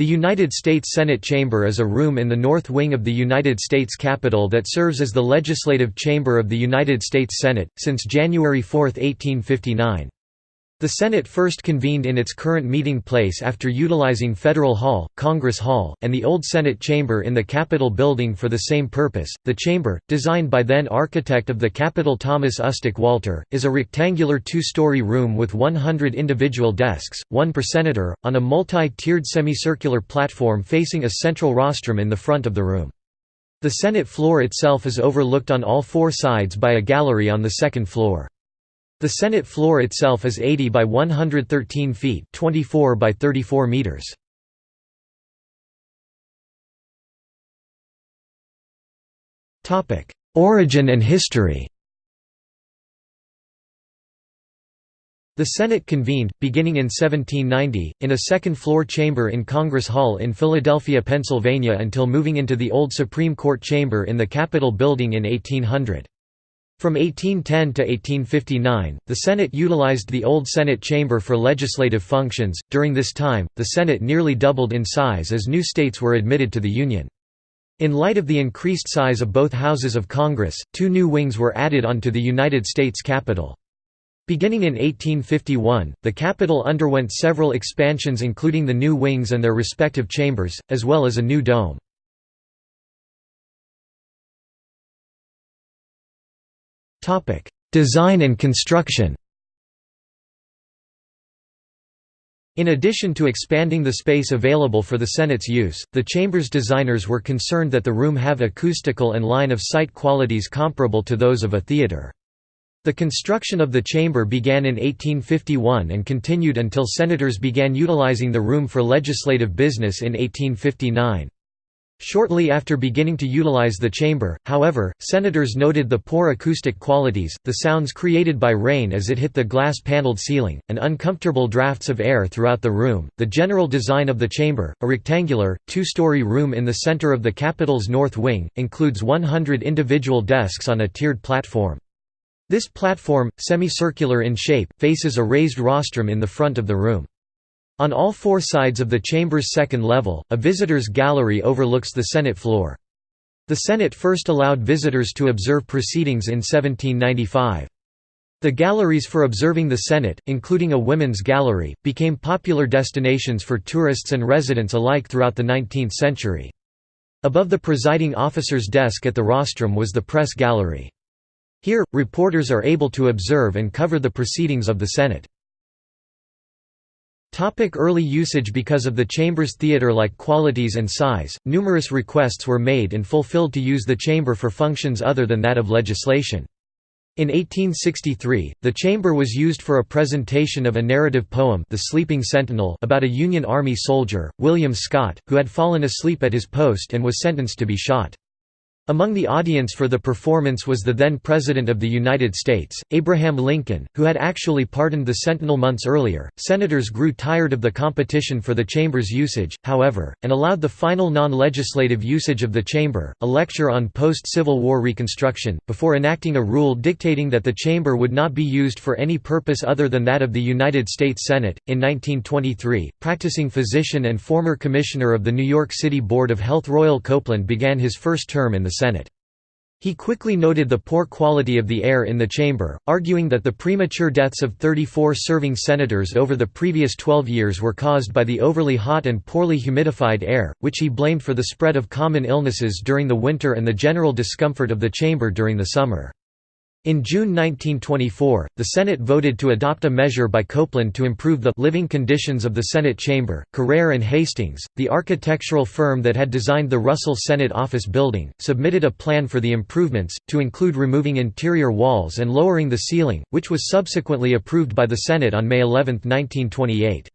The United States Senate Chamber is a room in the north wing of the United States Capitol that serves as the legislative chamber of the United States Senate, since January 4, 1859. The Senate first convened in its current meeting place after utilizing Federal Hall, Congress Hall, and the old Senate Chamber in the Capitol building for the same purpose. The chamber, designed by then architect of the Capitol Thomas Ustick Walter, is a rectangular two story room with 100 individual desks, one per senator, on a multi tiered semicircular platform facing a central rostrum in the front of the room. The Senate floor itself is overlooked on all four sides by a gallery on the second floor. The Senate floor itself is 80 by 113 feet 24 by 34 meters. Origin and history The Senate convened, beginning in 1790, in a second-floor chamber in Congress Hall in Philadelphia, Pennsylvania until moving into the old Supreme Court chamber in the Capitol building in 1800. From 1810 to 1859, the Senate utilized the old Senate chamber for legislative functions. During this time, the Senate nearly doubled in size as new states were admitted to the Union. In light of the increased size of both houses of Congress, two new wings were added onto the United States Capitol. Beginning in 1851, the Capitol underwent several expansions including the new wings and their respective chambers, as well as a new dome. Design and construction In addition to expanding the space available for the Senate's use, the chamber's designers were concerned that the room have acoustical and line-of-sight qualities comparable to those of a theater. The construction of the chamber began in 1851 and continued until senators began utilizing the room for legislative business in 1859. Shortly after beginning to utilize the chamber, however, senators noted the poor acoustic qualities, the sounds created by rain as it hit the glass-paneled ceiling, and uncomfortable drafts of air throughout the room. The general design of the chamber, a rectangular, two-story room in the center of the Capitol's north wing, includes 100 individual desks on a tiered platform. This platform, semicircular in shape, faces a raised rostrum in the front of the room. On all four sides of the chamber's second level, a visitor's gallery overlooks the Senate floor. The Senate first allowed visitors to observe proceedings in 1795. The galleries for observing the Senate, including a women's gallery, became popular destinations for tourists and residents alike throughout the 19th century. Above the presiding officer's desk at the rostrum was the press gallery. Here, reporters are able to observe and cover the proceedings of the Senate. Topic early usage Because of the chamber's theatre-like qualities and size, numerous requests were made and fulfilled to use the chamber for functions other than that of legislation. In 1863, the chamber was used for a presentation of a narrative poem The Sleeping Sentinel about a Union Army soldier, William Scott, who had fallen asleep at his post and was sentenced to be shot. Among the audience for the performance was the then President of the United States, Abraham Lincoln, who had actually pardoned the Sentinel months earlier. Senators grew tired of the competition for the chamber's usage, however, and allowed the final non legislative usage of the chamber, a lecture on post Civil War Reconstruction, before enacting a rule dictating that the chamber would not be used for any purpose other than that of the United States Senate. In 1923, practicing physician and former commissioner of the New York City Board of Health Royal Copeland began his first term in the Senate. He quickly noted the poor quality of the air in the chamber, arguing that the premature deaths of 34 serving senators over the previous 12 years were caused by the overly hot and poorly humidified air, which he blamed for the spread of common illnesses during the winter and the general discomfort of the chamber during the summer. In June 1924, the Senate voted to adopt a measure by Copeland to improve the living conditions of the Senate chamber. Carrere and Hastings, the architectural firm that had designed the Russell Senate Office building, submitted a plan for the improvements, to include removing interior walls and lowering the ceiling, which was subsequently approved by the Senate on May 11, 1928.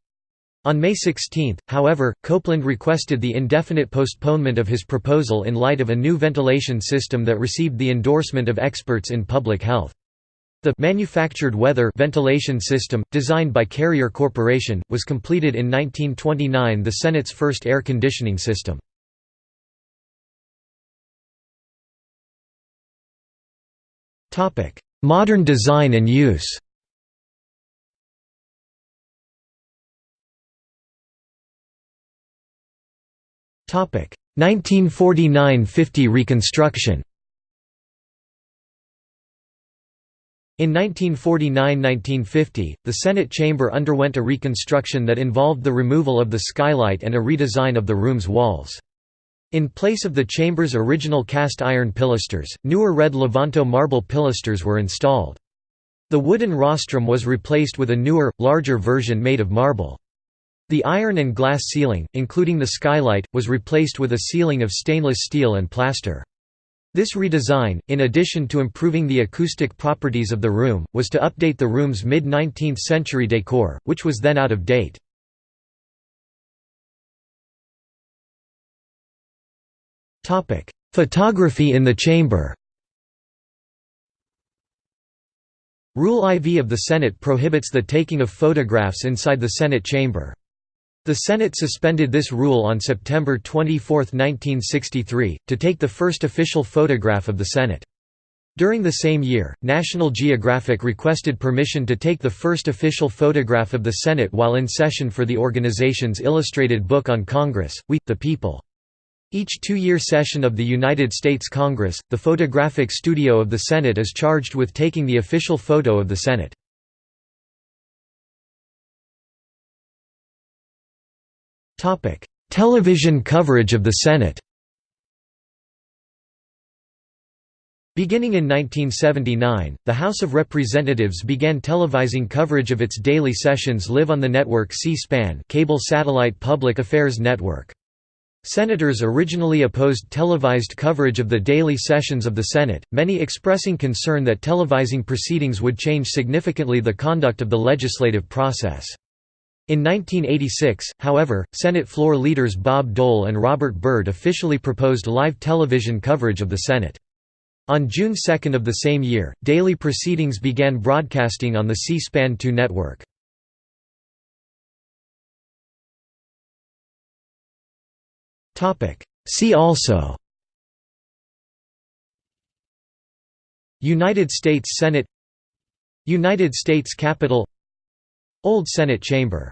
On May 16, however, Copeland requested the indefinite postponement of his proposal in light of a new ventilation system that received the endorsement of experts in public health. The manufactured weather ventilation system, designed by Carrier Corporation, was completed in 1929 the Senate's first air conditioning system. Modern design and use 1949–50 reconstruction In 1949–1950, the Senate chamber underwent a reconstruction that involved the removal of the skylight and a redesign of the room's walls. In place of the chamber's original cast iron pilasters, newer red Levanto marble pilasters were installed. The wooden rostrum was replaced with a newer, larger version made of marble. The iron and glass ceiling, including the skylight, was replaced with a ceiling of stainless steel and plaster. This redesign, in addition to improving the acoustic properties of the room, was to update the room's mid-19th century decor, which was then out of date. Photography in the chamber Rule IV of the Senate prohibits the taking of photographs inside the Senate chamber. The Senate suspended this rule on September 24, 1963, to take the first official photograph of the Senate. During the same year, National Geographic requested permission to take the first official photograph of the Senate while in session for the organization's illustrated book on Congress, We, the People. Each two-year session of the United States Congress, the photographic studio of the Senate is charged with taking the official photo of the Senate. Television coverage of the Senate Beginning in 1979, the House of Representatives began televising coverage of its daily sessions live on the network C-SPAN cable satellite public affairs network. Senators originally opposed televised coverage of the daily sessions of the Senate, many expressing concern that televising proceedings would change significantly the conduct of the legislative process. In 1986, however, Senate floor leaders Bob Dole and Robert Byrd officially proposed live television coverage of the Senate. On June 2 of the same year, daily proceedings began broadcasting on the C-SPAN 2 network. See also United States Senate United States Capitol Old Senate Chamber